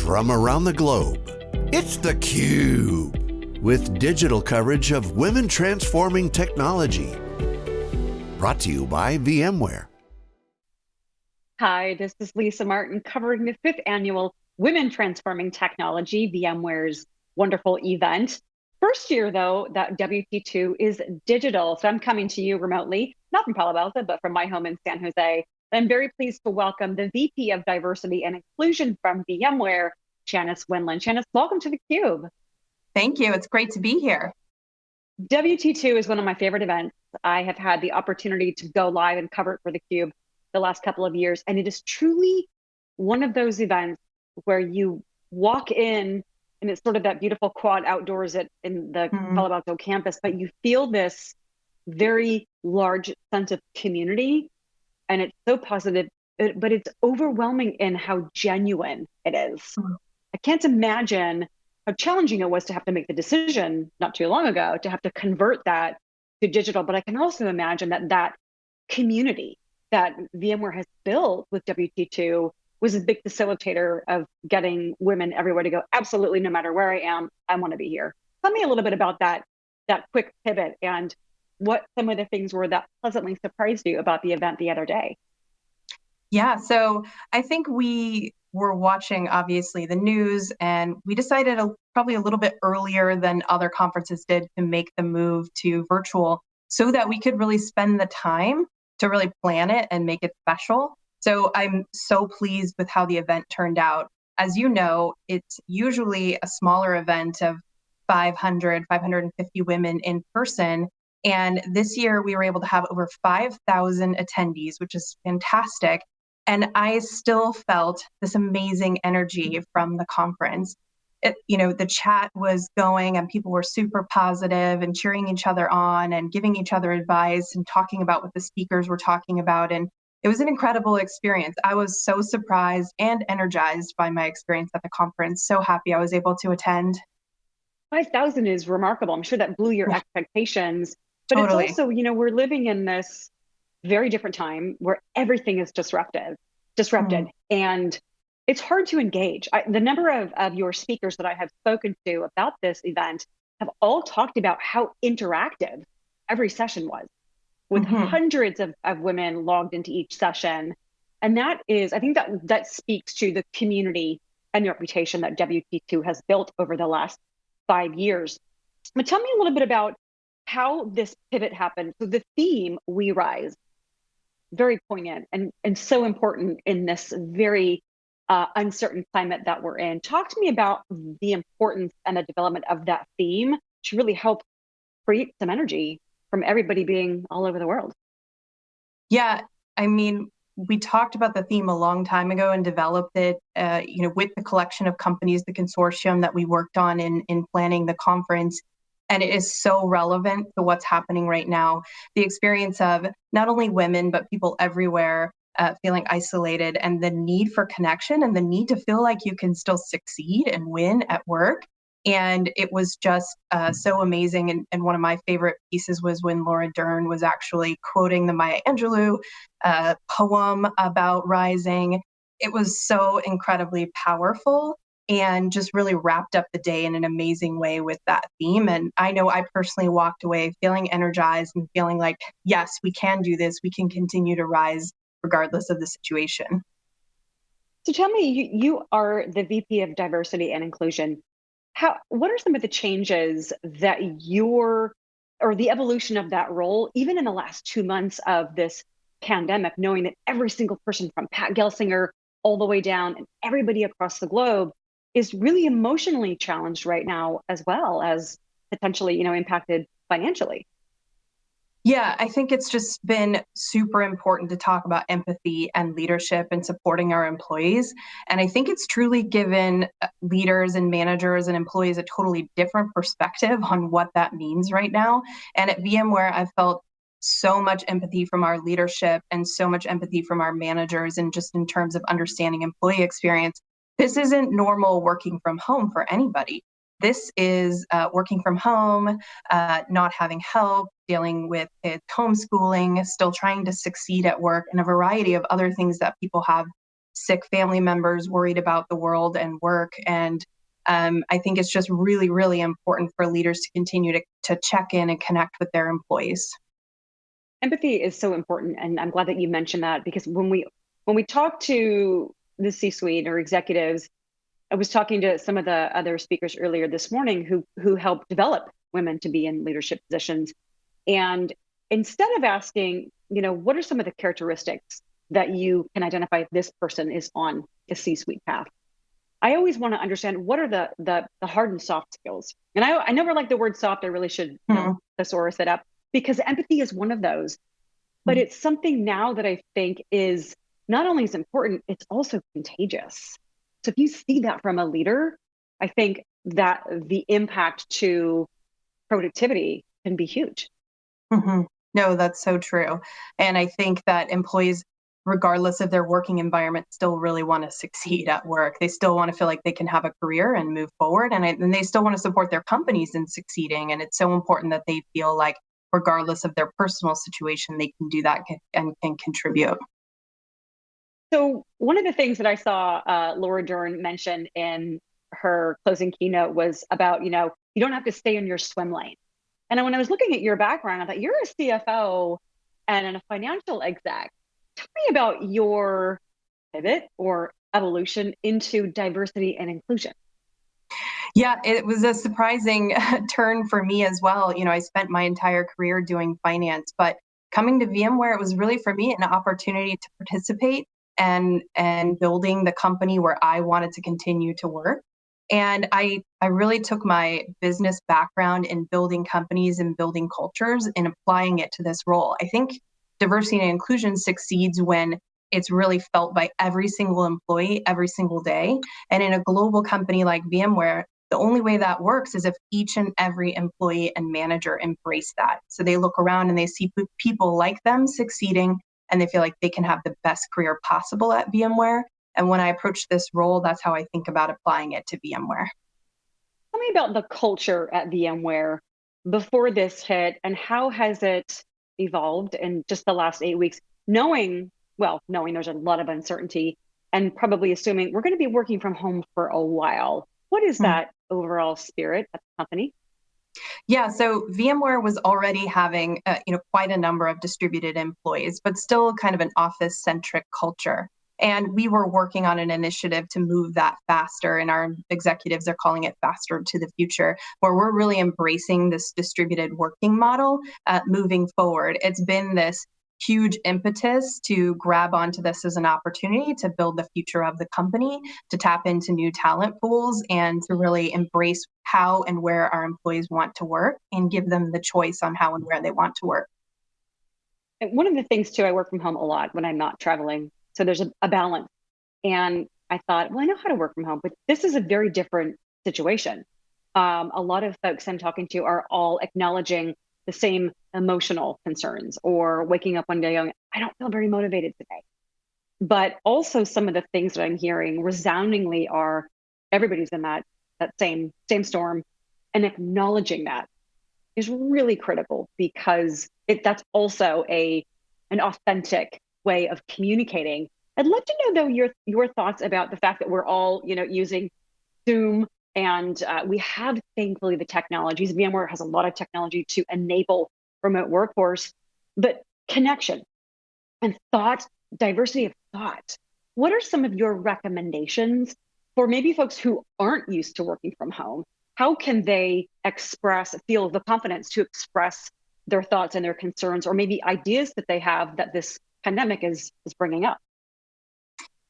from around the globe. It's theCUBE, with digital coverage of women transforming technology. Brought to you by VMware. Hi, this is Lisa Martin covering the fifth annual Women Transforming Technology, VMware's wonderful event. First year, though, that WT2 is digital. So I'm coming to you remotely, not from Palo Alto, but from my home in San Jose. I'm very pleased to welcome the VP of Diversity and Inclusion from VMware, Shanis Windland. Shanis, welcome to theCUBE. Thank you, it's great to be here. WT2 is one of my favorite events. I have had the opportunity to go live and cover it for theCUBE the last couple of years, and it is truly one of those events where you walk in and it's sort of that beautiful quad outdoors at in the mm-hmm. Palo Alto campus, but you feel this very large sense of community and it's so positive, but it's overwhelming in how genuine it is. Mm. I can't imagine how challenging it was to have to make the decision not too long ago to have to convert that to digital. But I can also imagine that that community that VMware has built with WT2 was a big facilitator of getting women everywhere to go. Absolutely, no matter where I am, I want to be here. Tell me a little bit about that that quick pivot and what some of the things were that pleasantly surprised you about the event the other day. Yeah, so I think we were watching obviously the news and we decided a, probably a little bit earlier than other conferences did to make the move to virtual so that we could really spend the time to really plan it and make it special. So I'm so pleased with how the event turned out. As you know, it's usually a smaller event of 500, 550 women in person. And this year we were able to have over 5,000 attendees, which is fantastic. And I still felt this amazing energy from the conference. It, you know, the chat was going and people were super positive and cheering each other on and giving each other advice and talking about what the speakers were talking about. And it was an incredible experience. I was so surprised and energized by my experience at the conference. So happy I was able to attend. 5,000 is remarkable. I'm sure that blew your expectations. But totally. it's also, you know, we're living in this very different time where everything is disruptive, disrupted. Mm. And it's hard to engage. I, the number of, of your speakers that I have spoken to about this event have all talked about how interactive every session was with mm-hmm. hundreds of, of women logged into each session. And that is, I think that that speaks to the community and the reputation that WT2 has built over the last five years. But tell me a little bit about how this pivot happened. So the theme, We Rise, very poignant and, and so important in this very uh, uncertain climate that we're in. Talk to me about the importance and the development of that theme to really help create some energy from everybody being all over the world. Yeah, I mean, we talked about the theme a long time ago and developed it, uh, you know, with the collection of companies, the consortium that we worked on in in planning the conference and it is so relevant to what's happening right now. The experience of not only women, but people everywhere uh, feeling isolated and the need for connection and the need to feel like you can still succeed and win at work. And it was just uh, so amazing. And, and, one of my favorite pieces was when Laura Dern was actually quoting the Maya Angelou uh, poem about rising. It was so incredibly powerful and just really wrapped up the day in an amazing way with that theme. And I know I personally walked away feeling energized and feeling like, yes, we can do this. We can continue to rise regardless of the situation. So tell me, you, you are the VP of Diversity and Inclusion. How, what are some of the changes that your, or the evolution of that role, even in the last two months of this pandemic, knowing that every single person from Pat Gelsinger all the way down and everybody across the globe is really emotionally challenged right now as well as potentially you know impacted financially yeah, I think it's just been super important to talk about empathy and leadership and supporting our employees. And I think it's truly given uh, leaders and managers and employees a totally different perspective on what that means right now. And at VMware, I've felt so much empathy from our leadership and so much empathy from our managers, and just in terms of understanding employee experience this isn't normal working from home for anybody. This is uh, working from home, uh, not having help, dealing with kids homeschooling, still trying to succeed at work, and a variety of other things that people have sick family members, worried about the world and work. And um, I think it's just really, really important for leaders to continue to, to check in and connect with their employees. Empathy is so important, and I'm glad that you mentioned that because when we when we talk to the C-suite or executives, I was talking to some of the other speakers earlier this morning who who help develop women to be in leadership positions, and instead of asking, you know, what are some of the characteristics that you can identify this person is on a C-suite path? I always want to understand what are the the, the hard and soft skills. And I, I never like the word soft. I really should mm-hmm. know, thesaurus it up because empathy is one of those. But mm-hmm. it's something now that I think is not only is important, it's also contagious. So if you see that from a leader, I think that the impact to productivity can be huge. Mm-hmm. No, that's so true. And I think that employees, regardless of their working environment, still really want to succeed at work. They still want to feel like they can have a career and move forward. And, I, and they still want to support their companies in succeeding. And it's so important that they feel like regardless of their personal situation, they can do that and can contribute. So one of the things that I saw uh, Laura Dern mention in her closing keynote was about, you know, you don't have to stay in your swim lane. And when I was looking at your background, I thought you're a CFO and a financial exec. Tell me about your pivot or evolution into diversity and inclusion. Yeah, it was a surprising turn for me as well. You know, I spent my entire career doing finance, but coming to VMware, it was really for me an opportunity to participate and and building the company where I wanted to continue to work. And I I really took my business background in building companies and building cultures and applying it to this role. I think diversity and inclusion succeeds when it's really felt by every single employee every single day. And in a global company like VMware, the only way that works is if each and every employee and manager embrace that. So they look around and they see people like them succeeding and they feel like they can have the best career possible at VMware. And when I approach this role, that's how I think about applying it to VMware. Tell me about the culture at VMware before this hit and how has it evolved in just the last eight weeks, knowing, well, knowing there's a lot of uncertainty and probably assuming we're going to be working from home for a while. What is mm-hmm. that overall spirit at the company? Yeah, so VMware was already having uh, you know quite a number of distributed employees, but still kind of an office centric culture. And we were working on an initiative to move that faster, and our executives are calling it Faster to the Future, where we're really embracing this distributed working model uh, moving forward. It's been this huge impetus to grab onto this as an opportunity to build the future of the company, to tap into new talent pools, and to really embrace how and where our employees want to work and give them the choice on how and where they want to work. one of the things, too, I work from home a lot when I'm not traveling. So there's a, a balance. And I thought, well, I know how to work from home, but this is a very different situation. Um, a lot of folks I'm talking to are all acknowledging the same emotional concerns or waking up one day going, I don't feel very motivated today. But also some of the things that I'm hearing resoundingly are everybody's in that that same same storm and acknowledging that is really critical because it that's also a an authentic way of communicating. I'd love to know though your your thoughts about the fact that we're all, you know, using Zoom and uh, we have, thankfully, the technologies. VMware has a lot of technology to enable remote workforce, but connection and thought, diversity of thought. What are some of your recommendations for maybe folks who aren't used to working from home? How can they express, feel the confidence to express their thoughts and their concerns, or maybe ideas that they have that this pandemic is is bringing up?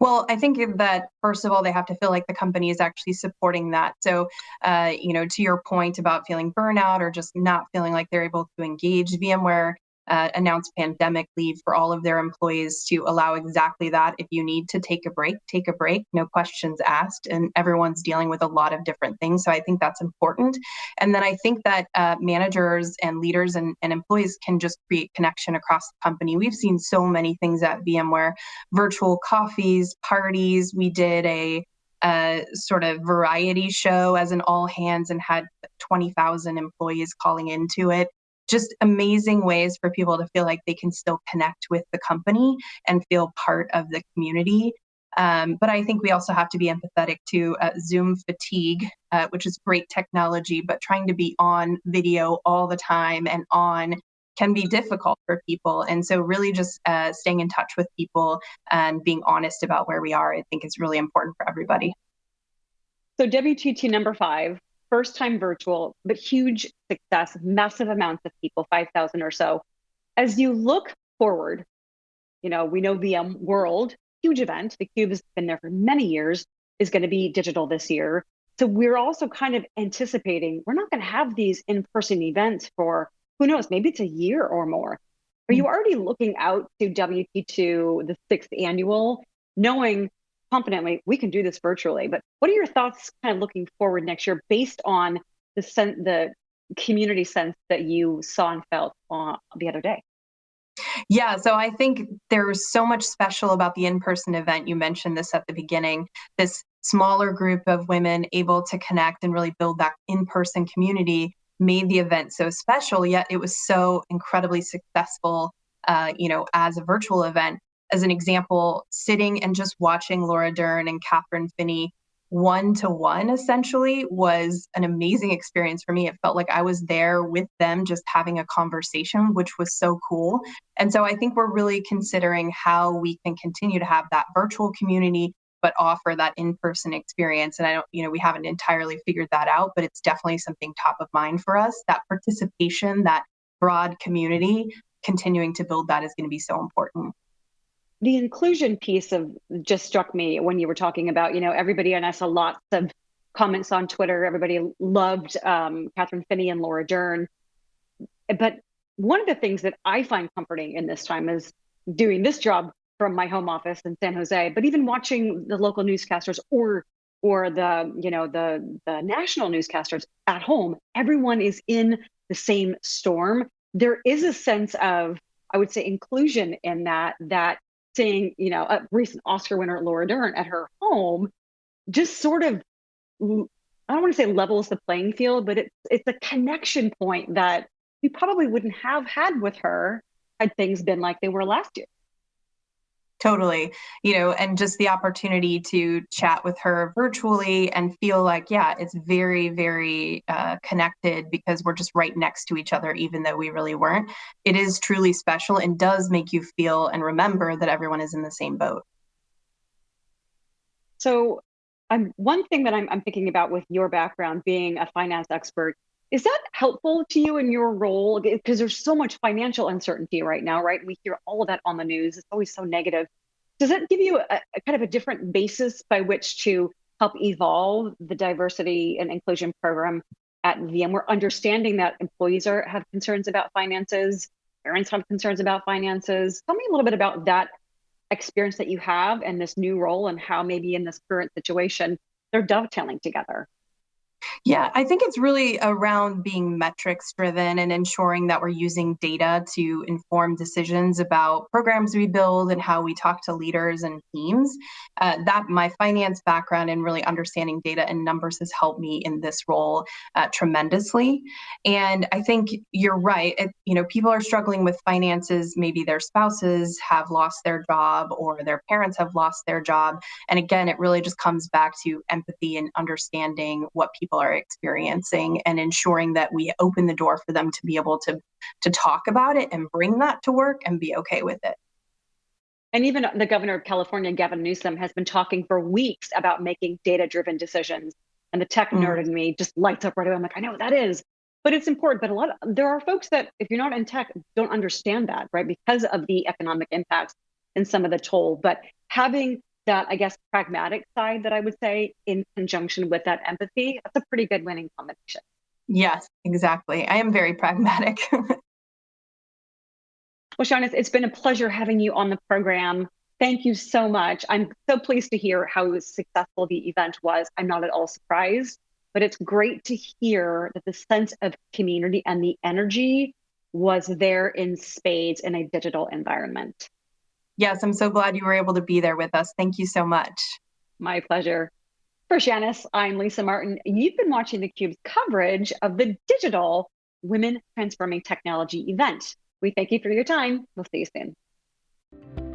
Well, I think that first of all, they have to feel like the company is actually supporting that. So, uh, you know, to your point about feeling burnout or just not feeling like they're able to engage, VMware uh, announced pandemic leave for all of their employees to allow exactly that. If you need to take a break, take a break, no questions asked. And everyone's dealing with a lot of different things. So I think that's important. And then I think that uh, managers and leaders and, and employees can just create connection across the company. We've seen so many things at VMware virtual coffees, parties. We did a a sort of variety show as an all hands and had 20,000 employees calling into it just amazing ways for people to feel like they can still connect with the company and feel part of the community Um, but I think we also have to be empathetic to uh, Zoom fatigue, uh, which is great technology, but trying to be on video all the time and on can be difficult for people. And so, really, just uh, staying in touch with people and being honest about where we are, I think is really important for everybody. So, WTT number five, first time virtual, but huge success, massive amounts of people, 5,000 or so. As you look forward, you know, we know VMworld huge event. The Cube has been there for many years, is going to be digital this year. So we're also kind of anticipating we're not going to have these in person events for who knows, maybe it's a year or more. Are you hmm. already looking out to WT2, the sixth annual, knowing confidently we can do this virtually? But what are your thoughts kind of looking forward next year based on the sen- the community sense that you saw and felt uh, the other day? Yeah, so I think there's so much special about the in person event. You mentioned this at the beginning. This smaller group of women able to connect and really build that in person community made the event so special, yet it was so incredibly successful, uh, you know, as a virtual event. As an example, sitting and just watching Laura Dern and Kathryn Finney one to one essentially was an amazing experience for me. It felt like I was there with them just having a conversation, which was so cool. And so I think we're really considering how we can continue to have that virtual community but offer that in-person experience and i don't you know we haven't entirely figured that out but it's definitely something top of mind for us that participation that broad community continuing to build that is going to be so important the inclusion piece of just struck me when you were talking about, you know, everybody, and I saw lots of comments on Twitter. Everybody loved um, Kathryn Finney and Laura Dern. But one of the things that I find comforting in this time is doing this job from my home office in San Jose, but even watching the local newscasters or or the you know the the national newscasters at home, everyone is in the same storm. There is a sense of I would say inclusion in that that seeing, you know, a recent Oscar winner Laura Dern at her home just sort of I don't want to say levels the playing field, but it's it's a connection point that we probably wouldn't have had with her had things been like they were last year. Totally. You know, and just the opportunity to chat with her virtually and feel like, yeah, it's very, very uh, connected because we're just right next to each other, even though we really weren't. It is truly special and does make you feel and remember that everyone is in the same boat. So, um, one thing that I'm, I'm thinking about with your background being a finance expert is that helpful to you in your role? Because there's so much financial uncertainty right now, right? We hear all of that on the news. It's always so negative. Does that give you a, a kind of a different basis by which to help evolve the diversity and inclusion program at VMware, understanding that employees are have concerns about finances, parents have concerns about finances. Tell me a little bit about that experience that you have and this new role and how maybe in this current situation they're dovetailing together. Yeah, I think it's really around being metrics driven and ensuring that we're using data to inform decisions about programs we build and how we talk to leaders and teams. Uh, that my finance background and really understanding data and numbers has helped me in this role uh, tremendously. And I think you're right. It, you know, people are struggling with finances. Maybe their spouses have lost their job or their parents have lost their job. And again, it really just comes back to empathy and understanding what people people are experiencing and ensuring that we open the door for them to be able to to talk about it and bring that to work and be okay with it. And even the governor of California, Gavin Newsom, has been talking for weeks about making data driven decisions. And the tech mm. nerd in me just lights up right away. I'm like, I know what that is. But it's important. But a lot of, there are folks that, if you're not in tech, don't understand that, right? Because of the economic impacts and some of the toll. But having that I guess pragmatic side that I would say in conjunction with that empathy, that's a pretty good winning combination. Yes, exactly. I am very pragmatic. well, Sean, it's been a pleasure having you on the program. Thank you so much. I'm so pleased to hear how successful the event was. I'm not at all surprised, but it's great to hear that the sense of community and the energy was there in spades in a digital environment. Yes, I'm so glad you were able to be there with us. Thank you so much. My pleasure. For Shanis, I'm Lisa Martin. You've been watching theCUBE's coverage of the digital Women Transforming Technology event. We thank you for your time. We'll see you soon.